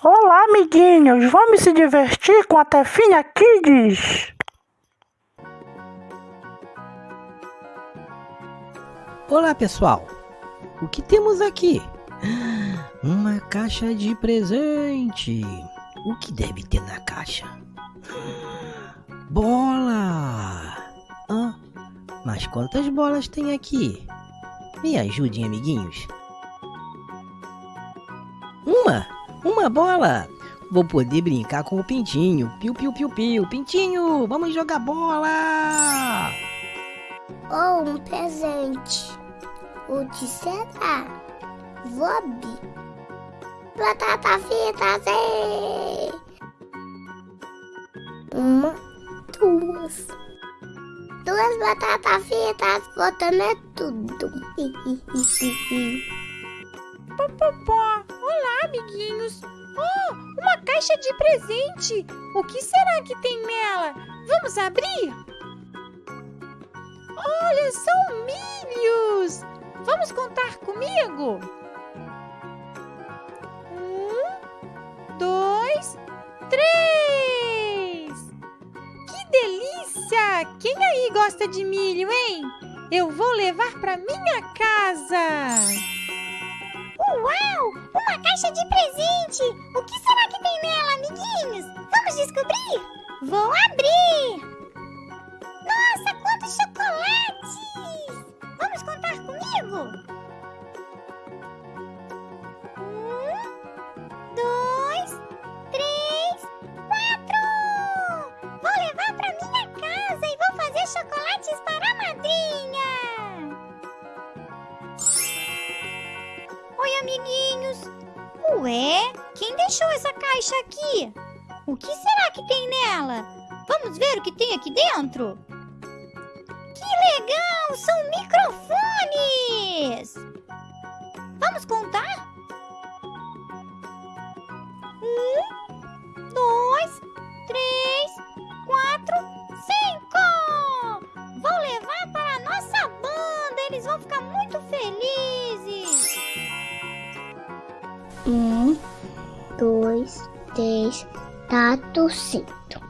Olá, amiguinhos! Vamos se divertir com a Tefinha Kids! Olá, pessoal! O que temos aqui? Uma caixa de presente! O que deve ter na caixa? Bola! Mas quantas bolas tem aqui? Me ajudem, amiguinhos. Uma! Uma bola! Vou poder brincar com o pintinho. Piu, piu, piu, piu. Pintinho, vamos jogar bola! Oh, um presente. O que será? Vob. Batata frita, Zé. Uma, duas. Duas batatas fritas, botando é tudo. Popopó. Amiguinhos. Oh, uma caixa de presente. O que será que tem nela? Vamos abrir? Olha, são milhos. Vamos contar comigo? Um, dois, três. Que delícia! Quem aí gosta de milho, hein? Eu vou levar para minha casa. De presente! O que será que tem nela, amiguinhos? Vamos descobrir? Vou abrir! Nossa, quantos chocolates! Vamos contar comigo? Um, dois, três, quatro! Vou levar para minha casa e vou fazer chocolates para a madrinha! Oi, amiguinhos. Ué, quem deixou essa caixa aqui? O que será que tem nela? Vamos ver o que tem aqui dentro? Que legal! São microfones! Vamos contar? Um, dois, três, quatro, cinco! Vou levar para a nossa banda! Eles vão ficar muito felizes! Um, dois, três, quatro, cinco.